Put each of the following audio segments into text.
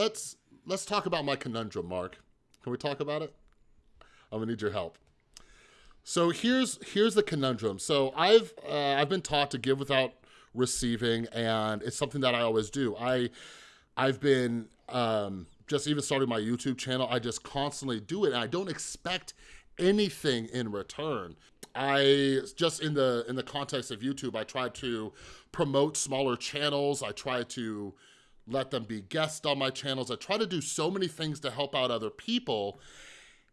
let's let's talk about my conundrum, Mark. Can we talk about it? I'm gonna need your help. So here's here's the conundrum. So I've uh, I've been taught to give without receiving, and it's something that I always do. I I've been um, just even starting my YouTube channel. I just constantly do it, and I don't expect anything in return. I just in the in the context of YouTube, I try to promote smaller channels. I try to let them be guests on my channels. I try to do so many things to help out other people.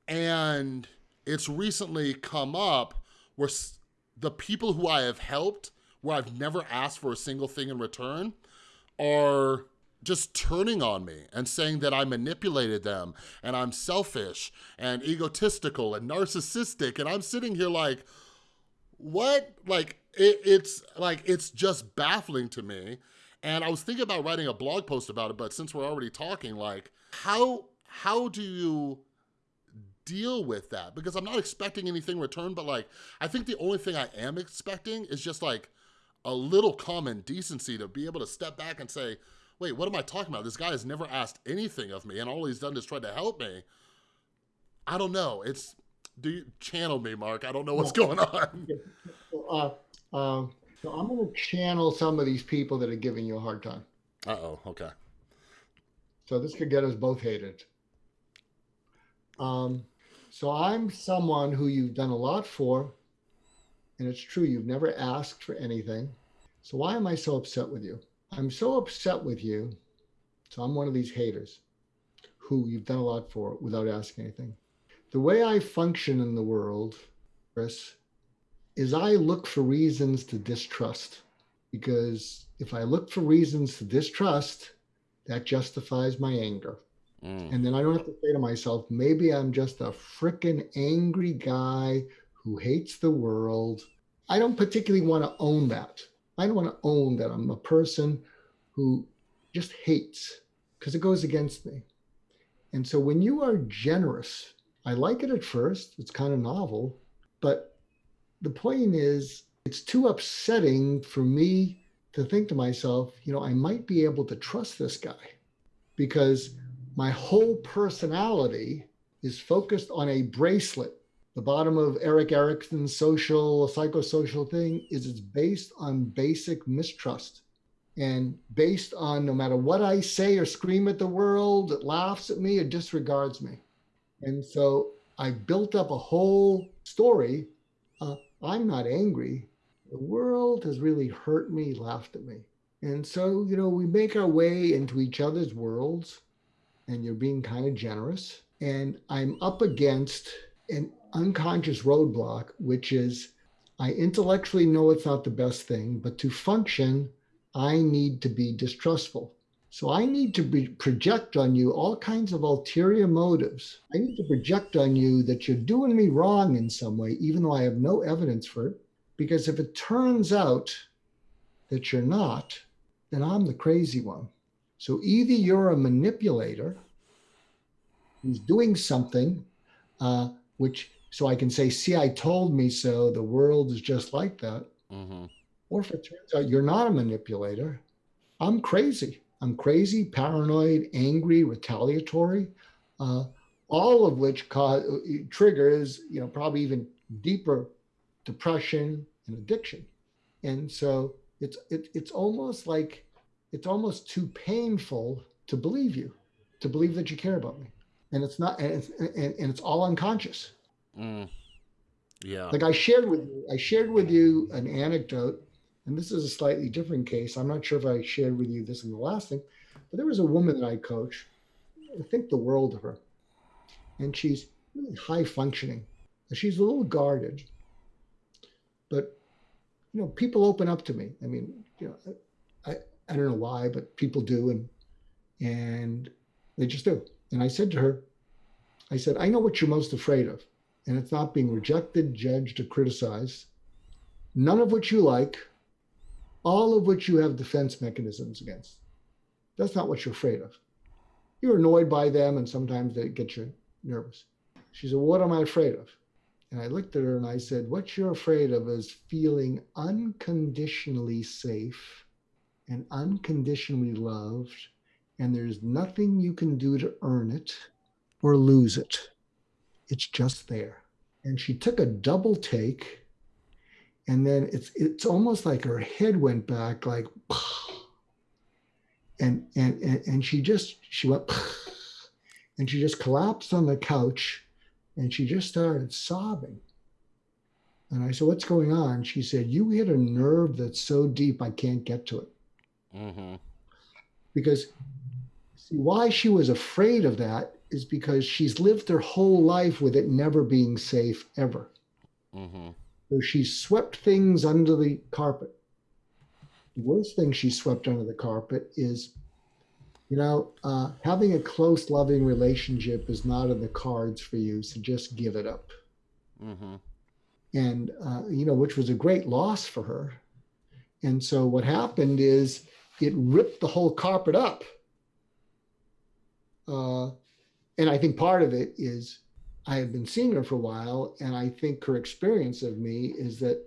And it's recently come up where the people who I have helped, where I've never asked for a single thing in return, are just turning on me and saying that I manipulated them and I'm selfish and egotistical and narcissistic. And I'm sitting here like, what? Like, it, it's like, it's just baffling to me. And I was thinking about writing a blog post about it, but since we're already talking, like, how, how do you deal with that? Because I'm not expecting anything returned, but like, I think the only thing I am expecting is just like a little common decency to be able to step back and say, wait, what am I talking about? This guy has never asked anything of me and all he's done is try to help me. I don't know. It's, do you channel me, Mark? I don't know what's going on. Uh, um, so I'm going to channel some of these people that are giving you a hard time. Uh-oh, okay. So this could get us both hated. Um, so I'm someone who you've done a lot for, and it's true, you've never asked for anything. So why am I so upset with you? I'm so upset with you. So I'm one of these haters who you've done a lot for without asking anything. The way I function in the world, Chris, is I look for reasons to distrust. Because if I look for reasons to distrust, that justifies my anger. Mm. And then I don't have to say to myself, maybe I'm just a freaking angry guy who hates the world. I don't particularly want to own that. I don't want to own that I'm a person who just hates because it goes against me. And so when you are generous, I like it at first, it's kind of novel, but the point is, it's too upsetting for me to think to myself, you know, I might be able to trust this guy because my whole personality is focused on a bracelet. The bottom of Erik Erikson's social, psychosocial thing is it's based on basic mistrust and based on no matter what I say or scream at the world, it laughs at me, it disregards me. And so I built up a whole story. I'm not angry. The world has really hurt me, laughed at me. And so, you know, we make our way into each other's worlds and you're being kind of generous. And I'm up against an unconscious roadblock, which is I intellectually know it's not the best thing, but to function, I need to be distrustful. So I need to be, project on you all kinds of ulterior motives. I need to project on you that you're doing me wrong in some way, even though I have no evidence for it. Because if it turns out that you're not, then I'm the crazy one. So either you're a manipulator who's doing something, uh, which so I can say, see, I told me so. The world is just like that. Mm-hmm. Or if it turns out you're not a manipulator, I'm crazy. I'm crazy, paranoid, angry, retaliatory, uh, all of which cause, triggers, you know, probably even deeper depression and addiction. And so it's it, it's almost like it's almost too painful to believe you, to believe that you care about me, and it's not, and it's, and, and it's all unconscious. Mm. Yeah. Like I shared with you, I shared with you an anecdote, and this is a slightly different case. I'm not sure if I shared with you this in the last thing, but there was a woman that I coach. I think the world of her, and she's really high functioning. She's a little guarded, but you know, people open up to me. I mean, you know, I, I don't know why, but people do, and and they just do. And I said to her, I said, I know what you're most afraid of, and it's not being rejected, judged, or criticized. None of which you like, all of which you have defense mechanisms against. That's not what you're afraid of. You're annoyed by them, and sometimes they get you nervous. She said, What am I afraid of? And I looked at her and I said, What you're afraid of is feeling unconditionally safe and unconditionally loved and there's nothing you can do to earn it or lose it. It's just there. And she took a double take, and then it's it's almost like her head went back, like, and and and, and she just she went, and she just collapsed on the couch, and she just started sobbing. And I said, "What's going on?" She said, "You hit a nerve that's so deep I can't get to it." Mm-hmm. Because see, why she was afraid of that is because she's lived her whole life with it never being safe ever. Mm-hmm. So she swept things under the carpet. The worst thing she swept under the carpet is, you know, uh, having a close, loving relationship is not in the cards for you. So just give it up. Mm-hmm. And, uh, you know, which was a great loss for her. And so what happened is it ripped the whole carpet up. Uh, and I think part of it is I have been seeing her for a while, and I think her experience of me is that,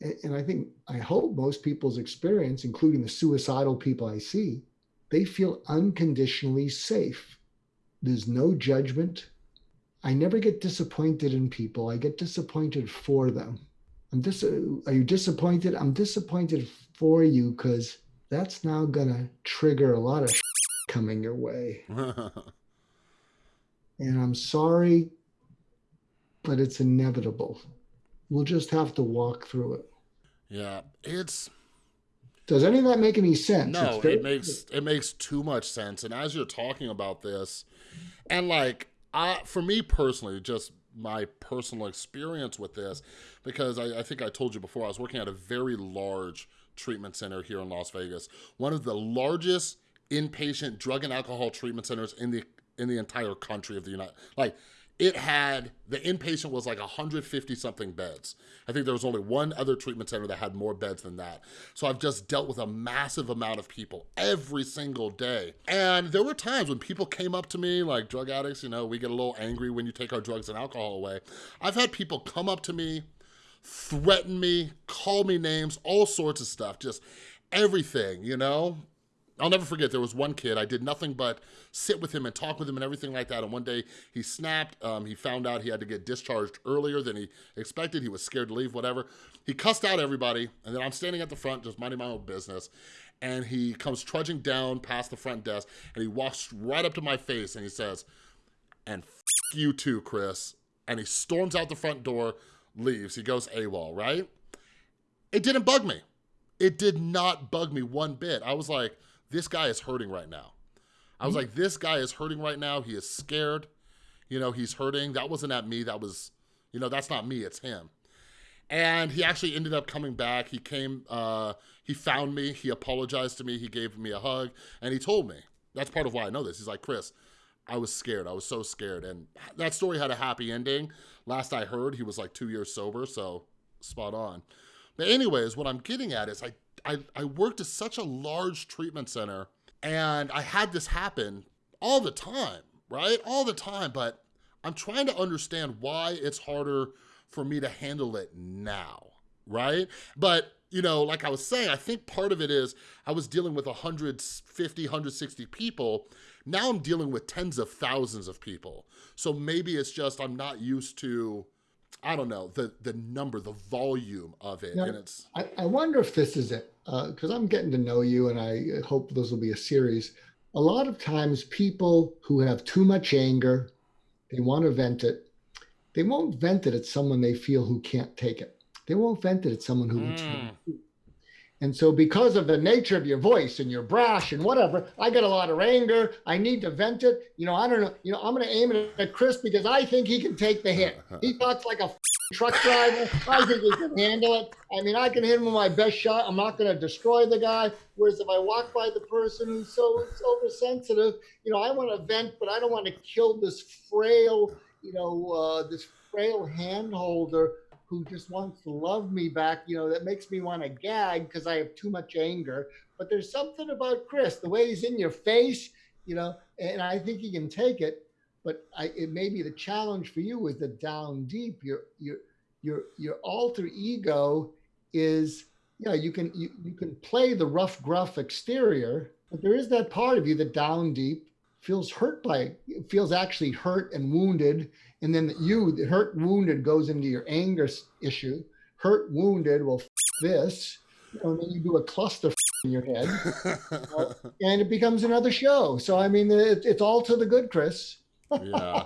and I think, I hope most people's experience, including the suicidal people I see, they feel unconditionally safe. There's no judgment. I never get disappointed in people. I get disappointed for them. I'm dis- are you disappointed? I'm disappointed for you because that's now going to trigger a lot of coming your way. and I'm sorry, but it's inevitable. We'll just have to walk through it. Yeah, it's. Does any of that make any sense? No, very... it makes it makes too much sense. And as you're talking about this, and like, I for me personally, just my personal experience with this, because I, I think I told you before, I was working at a very large treatment center here in Las Vegas, one of the largest inpatient drug and alcohol treatment centers in the in the entire country of the United, like it had, the inpatient was like 150 something beds. I think there was only one other treatment center that had more beds than that. So I've just dealt with a massive amount of people every single day. And there were times when people came up to me, like drug addicts, you know, we get a little angry when you take our drugs and alcohol away. I've had people come up to me, threaten me, call me names, all sorts of stuff, just everything, you know? I'll never forget, there was one kid, I did nothing but sit with him and talk with him and everything like that. And one day he snapped, um, he found out he had to get discharged earlier than he expected. He was scared to leave, whatever. He cussed out everybody. And then I'm standing at the front, just minding my own business. And he comes trudging down past the front desk and he walks right up to my face and he says, and you too, Chris. And he storms out the front door, leaves. He goes AWOL, right? It didn't bug me. It did not bug me one bit. I was like, this guy is hurting right now. I was mm-hmm. like, this guy is hurting right now. He is scared. You know, he's hurting. That wasn't at me. That was, you know, that's not me. It's him. And he actually ended up coming back. He came, uh, he found me. He apologized to me. He gave me a hug and he told me. That's part of why I know this. He's like, Chris, I was scared. I was so scared. And that story had a happy ending. Last I heard, he was like two years sober. So spot on. But anyways, what I'm getting at is I I, I worked at such a large treatment center and I had this happen all the time, right? All the time, but I'm trying to understand why it's harder for me to handle it now, right? But you know, like I was saying, I think part of it is I was dealing with 150, 160 people. Now I'm dealing with tens of thousands of people. So maybe it's just I'm not used to I don't know the the number, the volume of it, and it's. I, I wonder if this is it because uh, I'm getting to know you, and I hope this will be a series. A lot of times, people who have too much anger, they want to vent it. They won't vent it at someone they feel who can't take it. They won't vent it at someone who. Mm. And so, because of the nature of your voice and your brash and whatever, I get a lot of anger. I need to vent it. You know, I don't know. You know, I'm going to aim it at Chris because I think he can take the hit. He talks like a truck driver. I think he can handle it. I mean, I can hit him with my best shot. I'm not going to destroy the guy. Whereas if I walk by the person who's so, so oversensitive, you know, I want to vent, but I don't want to kill this frail, you know, uh, this frail hand holder who just wants to love me back, you know, that makes me want to gag because I have too much anger. But there's something about Chris, the way he's in your face, you know, and I think he can take it. But I, it may be the challenge for you is the down deep. Your your your your alter ego is, you know, you can you, you can play the rough, gruff exterior, But there is that part of you that down deep feels hurt by it, feels actually hurt and wounded. And then you, the hurt wounded, goes into your anger issue. Hurt wounded, well, this. And then you do a cluster in your head, and it becomes another show. So I mean, it, it's all to the good, Chris. yeah.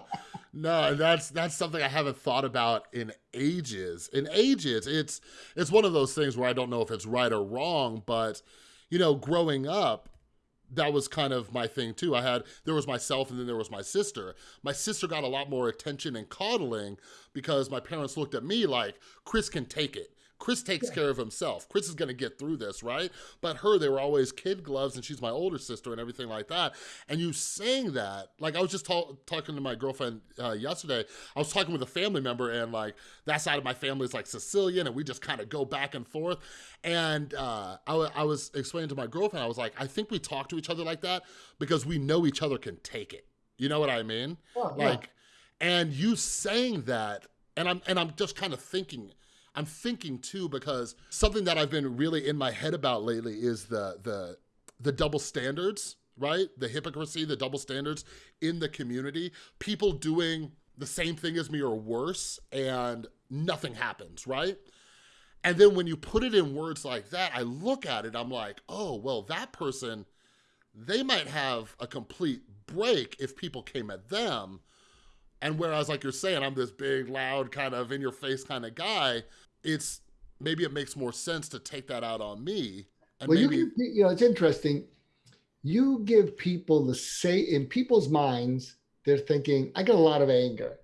No, that's that's something I haven't thought about in ages. In ages, it's it's one of those things where I don't know if it's right or wrong, but you know, growing up, that was kind of my thing too. I had there was myself and then there was my sister. My sister got a lot more attention and coddling because my parents looked at me like Chris can take it. Chris takes yeah. care of himself. Chris is going to get through this, right? But her, they were always kid gloves, and she's my older sister and everything like that. And you saying that, like I was just talking to my girlfriend uh, yesterday. I was talking with a family member, and like that side of my family is like Sicilian, and we just kind of go back and forth. And uh, I, I was explaining to my girlfriend, I was like, I think we talk to each other like that because we know each other can take it. You know what I mean? Oh, like, yeah. and you saying that, and I'm and I'm just kind of thinking I'm thinking too because something that I've been really in my head about lately is the the the double standards, right? The hypocrisy, the double standards in the community. People doing the same thing as me or worse and nothing happens, right? And then when you put it in words like that, I look at it, I'm like, oh, well, that person, they might have a complete break if people came at them. And whereas, like you're saying, I'm this big, loud, kind of in your face kind of guy, it's maybe it makes more sense to take that out on me. And well, maybe, you, can, you know, it's interesting. You give people the say in people's minds, they're thinking, I got a lot of anger.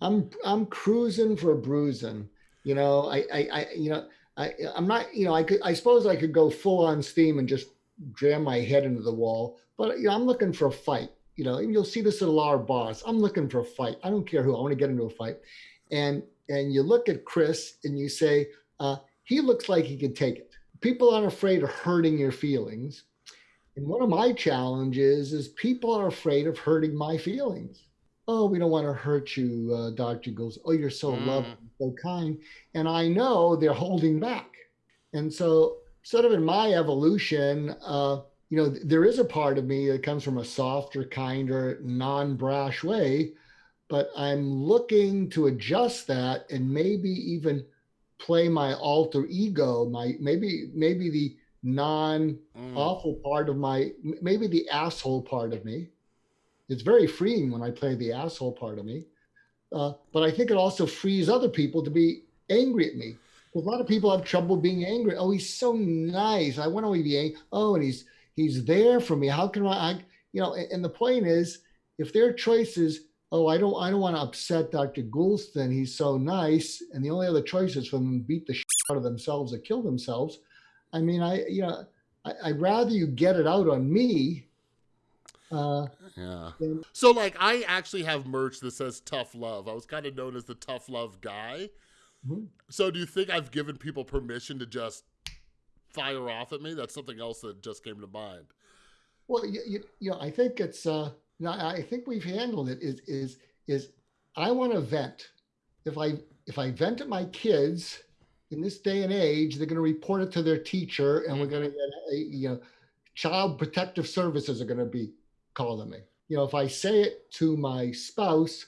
I'm I'm cruising for bruising. You know, I I, I you know, I I'm not, you know, I could I suppose I could go full on steam and just jam my head into the wall, but you know, I'm looking for a fight. You know, you'll see this at a lot of bars. I'm looking for a fight. I don't care who. I want to get into a fight. And and you look at Chris and you say, uh, he looks like he can take it. People aren't afraid of hurting your feelings. And one of my challenges is people are afraid of hurting my feelings. Oh, we don't want to hurt you, uh, Dr. Goes, oh, you're so mm. loving, so kind. And I know they're holding back. And so, sort of in my evolution, uh, you know, there is a part of me that comes from a softer, kinder, non brash way but I'm looking to adjust that and maybe even play my alter ego, my maybe maybe the non awful mm. part of my maybe the asshole part of me. It's very freeing when I play the asshole part of me, uh, but I think it also frees other people to be angry at me. A lot of people have trouble being angry. Oh, he's so nice. I want to be angry. Oh, and he's he's there for me. How can I, I you know? And, and the point is, if their choices oh, I don't, I don't want to upset Dr. Goulston. He's so nice, and the only other choice is for them to beat the shit out of themselves or kill themselves. I mean, I, you know, I, would rather you get it out on me. Uh, yeah. Than- so, like, I actually have merch that says "Tough Love." I was kind of known as the Tough Love guy. Mm-hmm. So, do you think I've given people permission to just fire off at me? That's something else that just came to mind. Well, you, you, you know, I think it's. Uh, now I think we've handled it. Is is is I want to vent. If I if I vent at my kids in this day and age, they're going to report it to their teacher, and we're going to get a, you know, child protective services are going to be calling me. You know, if I say it to my spouse,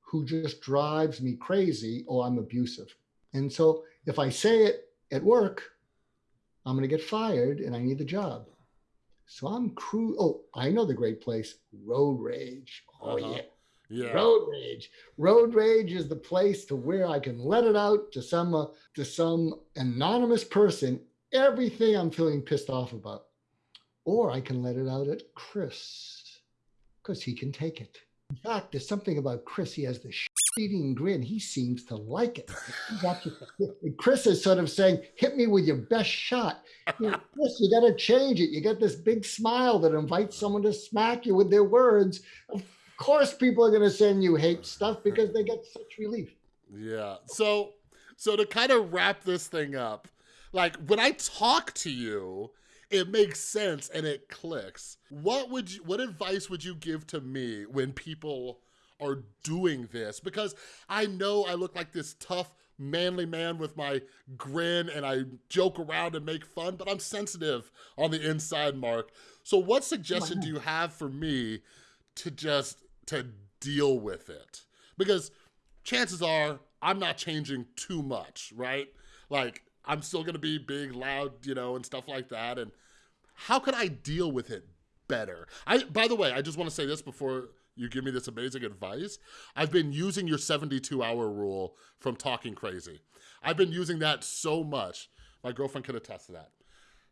who just drives me crazy, oh, I'm abusive. And so if I say it at work, I'm going to get fired, and I need the job. So I'm cru. Oh, I know the great place, Road Rage. Oh uh-huh. yeah. Yeah. Road rage. Road rage is the place to where I can let it out to some uh, to some anonymous person everything I'm feeling pissed off about. Or I can let it out at Chris because he can take it. In fact, there's something about Chris. He has this eating grin. He seems to like it. Chris is sort of saying, hit me with your best shot. You know, Chris, you got to change it. You got this big smile that invites someone to smack you with their words. Of course, people are going to send you hate stuff because they get such relief. Yeah. So, so to kind of wrap this thing up, like when I talk to you, it makes sense and it clicks. What would you, what advice would you give to me when people are doing this because I know I look like this tough manly man with my grin and I joke around and make fun, but I'm sensitive on the inside, Mark. So what suggestion do you have for me to just to deal with it? Because chances are I'm not changing too much, right? Like I'm still gonna be big, loud, you know, and stuff like that. And how can I deal with it better? I by the way, I just want to say this before you give me this amazing advice. I've been using your 72 hour rule from Talking Crazy. I've been using that so much. My girlfriend can attest to that.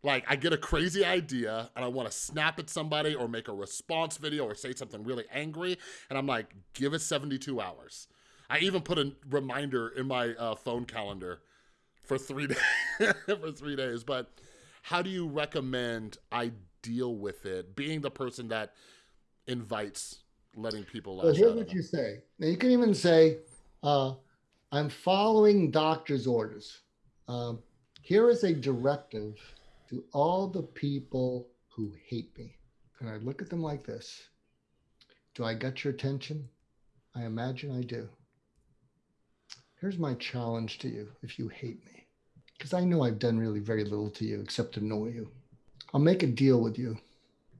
Like, I get a crazy idea and I want to snap at somebody or make a response video or say something really angry. And I'm like, give it 72 hours. I even put a reminder in my uh, phone calendar for three days. for three days. But how do you recommend I deal with it? Being the person that invites letting people. So here's what you say. Now you can even say, uh, "I'm following doctor's orders." Um, here is a directive to all the people who hate me. And I look at them like this. Do I get your attention? I imagine I do. Here's my challenge to you if you hate me, because I know I've done really very little to you except annoy you. I'll make a deal with you.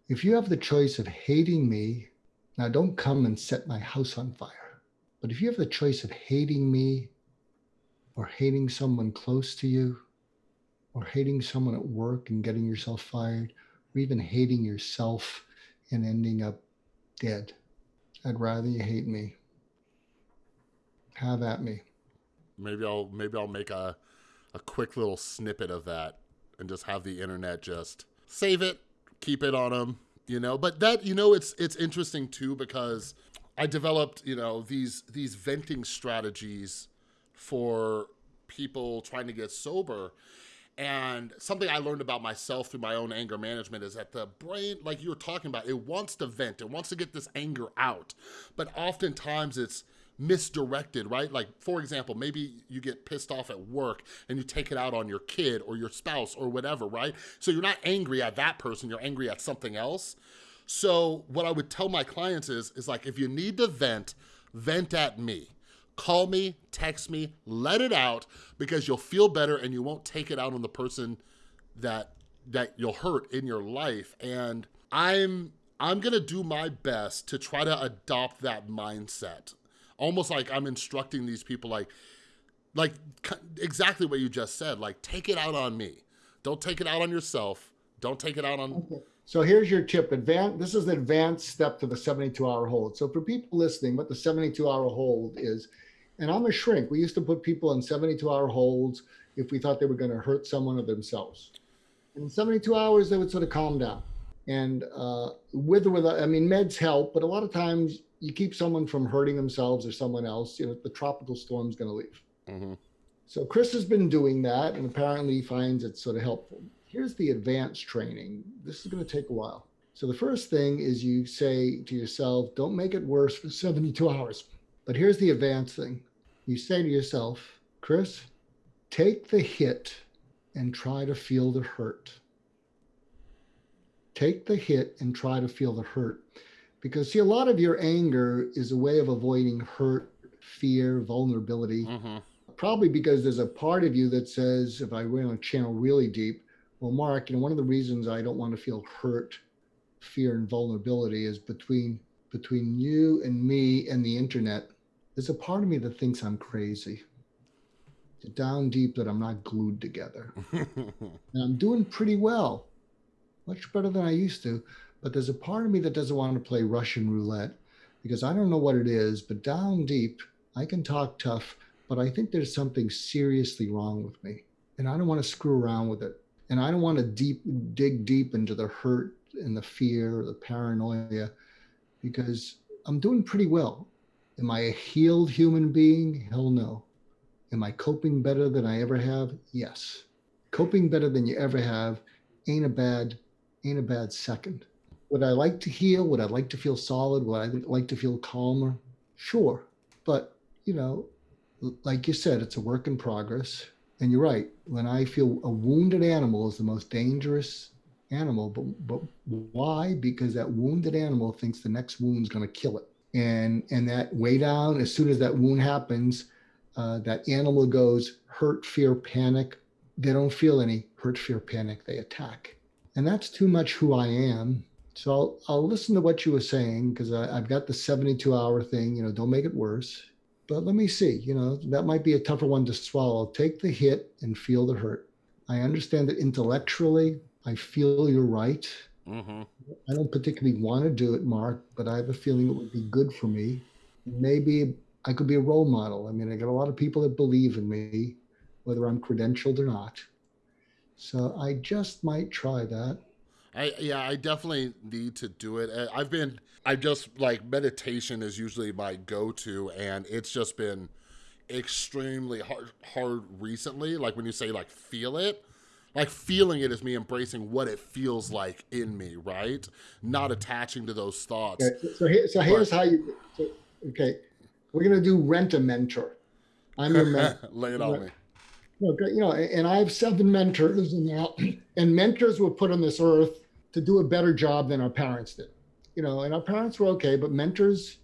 If you have the choice of hating me, now don't come and set my house on fire, but if you have the choice of hating me or hating someone close to you, or hating someone at work and getting yourself fired, or even hating yourself and ending up dead, I'd rather you hate me. Have at me. Maybe I'll maybe I'll make a a quick little snippet of that and just have the internet just save it, keep it on them, you know. But that you know, it's it's interesting too because I developed you know these these venting strategies for people trying to get sober. And something I learned about myself through my own anger management is that the brain, like you were talking about, it wants to vent, it wants to get this anger out. But oftentimes it's misdirected, right? Like, for example, maybe you get pissed off at work and you take it out on your kid or your spouse or whatever, right? So you're not angry at that person, you're angry at something else. So what I would tell my clients is, is like, if you need to vent, vent at me. Call me, text me, let it out because you'll feel better and you won't take it out on the person that that you'll hurt in your life. And I'm I'm gonna do my best to try to adopt that mindset almost like I'm instructing these people like, like exactly what you just said, like take it out on me. Don't take it out on yourself. Don't take it out on. Okay. So here's your tip. Advanced. This is the advanced step to the 72 hour hold. So for people listening, what the 72 hour hold is, and I'm a shrink. We used to put people in 72 hour holds if we thought they were going to hurt someone or themselves. In 72 hours, they would sort of calm down. And uh, with or without, I mean, meds help, but a lot of times you keep someone from hurting themselves or someone else, you know, the tropical storm's going to leave. Mm-hmm. So Chris has been doing that and apparently finds it sort of helpful. Here's the advanced training. This is going to take a while. So the first thing is you say to yourself, don't make it worse for 72 hours. But here's the advanced thing. You say to yourself, Chris, take the hit and try to feel the hurt. Take the hit and try to feel the hurt. Because, see, a lot of your anger is a way of avoiding hurt, fear, vulnerability. Mm-hmm. Probably because there's a part of you that says, if I went on channel really deep, well, Mark, you know, one of the reasons I don't want to feel hurt, fear, and vulnerability is between between you and me and the internet. There's a part of me that thinks I'm crazy. Down deep that I'm not glued together. and I'm doing pretty well, much better than I used to. But there's a part of me that doesn't want to play Russian roulette because I don't know what it is, but down deep, I can talk tough, but I think there's something seriously wrong with me. And I don't want to screw around with it. And I don't want to deep dig deep into the hurt and the fear, the paranoia, because I'm doing pretty well. Am I a healed human being? Hell no. Am I coping better than I ever have? Yes. Coping better than you ever have ain't a bad, ain't a bad second. Would I like to heal? Would I like to feel solid? Would I like to feel calmer? Sure. But, you know, like you said, it's a work in progress. And you're right. When I feel a wounded animal is the most dangerous animal, but but why? Because that wounded animal thinks the next wound's going to kill it, and and that way down. As soon as that wound happens, uh, that animal goes hurt, fear, panic. They don't feel any hurt, fear, panic. They attack. And that's too much who I am. So I'll, I'll listen to what you were saying because I've got the 72 hour thing, you know, don't make it worse. But let me see, you know, that might be a tougher one to swallow. Take the hit and feel the hurt. I understand that intellectually, I feel you're right. Mm-hmm. I don't particularly want to do it, Mark, but I have a feeling it would be good for me. Maybe I could be a role model. I mean, I got a lot of people that believe in me, whether I'm credentialed or not. So I just might try that. I yeah, I definitely need to do it. I've been I just like meditation is usually my go-to and it's just been extremely hard hard recently. Like when you say like feel it, like feeling it is me embracing what it feels like in me, right? Not attaching to those thoughts. Okay, so here, so here's but, how you so, okay. We're gonna do rent a mentor. I'm your mentor. Lay it on me. Okay, you know, and I have seven mentors, and now, and mentors were put on this earth to do a better job than our parents did. You know, and our parents were okay, but mentors,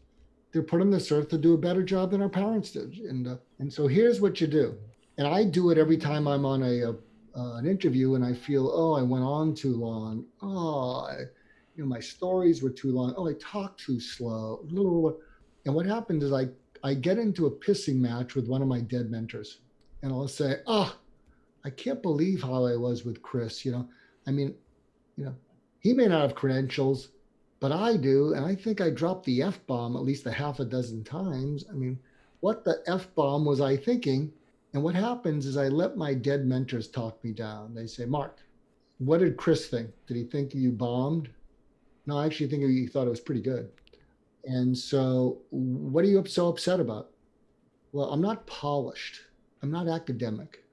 they're put on this earth to do a better job than our parents did. And uh, and so here's what you do, and I do it every time I'm on a, a uh, an interview and I feel, oh, I went on too long. Oh, I, you know, my stories were too long. Oh, I talked too slow. And what happens is I I get into a pissing match with one of my dead mentors, and I'll say, oh, I can't believe how I was with Chris. You know, I mean, you know, he may not have credentials, but I do. And I think I dropped the F bomb at least a half a dozen times. I mean, what the F bomb was I thinking? And what happens is I let my dead mentors talk me down. They say, Mark, what did Chris think? Did he think you bombed? No, I actually think he thought it was pretty good. And so, what are you so upset about? Well, I'm not polished. I'm not academic.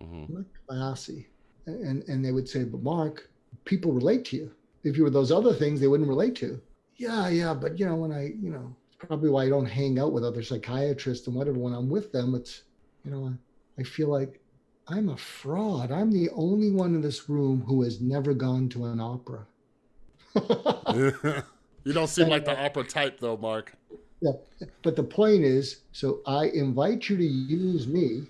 Mm-hmm. I'm not classy. And, and they would say, but Mark, people relate to you. If you were those other things, they wouldn't relate to. Yeah, yeah, but you know, when I, you know, it's probably why I don't hang out with other psychiatrists and whatever. When I'm with them, it's, you know, I feel like I'm a fraud. I'm the only one in this room who has never gone to an opera. you don't seem like the opera type, though, Mark. Yeah, but the point is, so I invite you to use me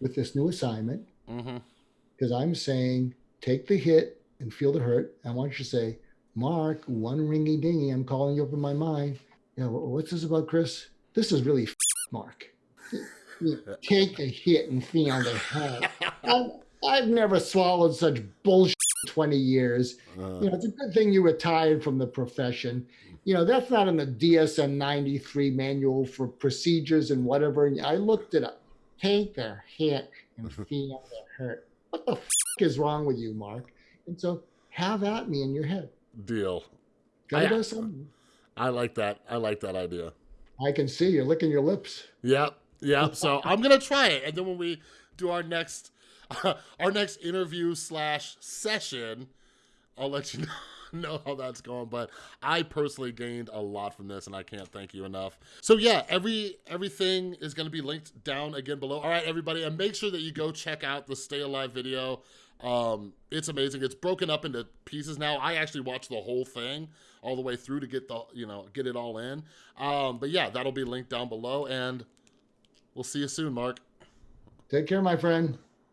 with this new assignment because mm-hmm. I'm saying take the hit, and feel the hurt. I want you to say, Mark, one ringy dingy, I'm calling you up in my mind. Yeah, what's this about, Chris? This is really Mark. Take a hit and feel the hurt. I've, never swallowed such bullshit 20 years. Uh, you know, it's a good thing you retired from the profession. You know, that's not in the DSM 93 manual for procedures and whatever. And I looked it up. Take a hit and feel the hurt. What the f- is wrong with you, Mark? And so have at me in your head. Deal. Gotta I, something. I like that. I like that idea. I can see you're licking your lips. Yep. Yep. so I'm gonna try it, and then when we do our next uh, our next interview slash session, I'll let you know. know how that's going but i personally gained a lot from this and i can't thank you enough so yeah every everything is going to be linked down again below all right everybody and make sure that you go check out the stay alive video um, it's amazing. It's broken up into pieces now. I actually watched the whole thing all the way through to get the you know get it all in. Um, but yeah, that'll be linked down below, and we'll see you soon, Mark. Take care, my friend.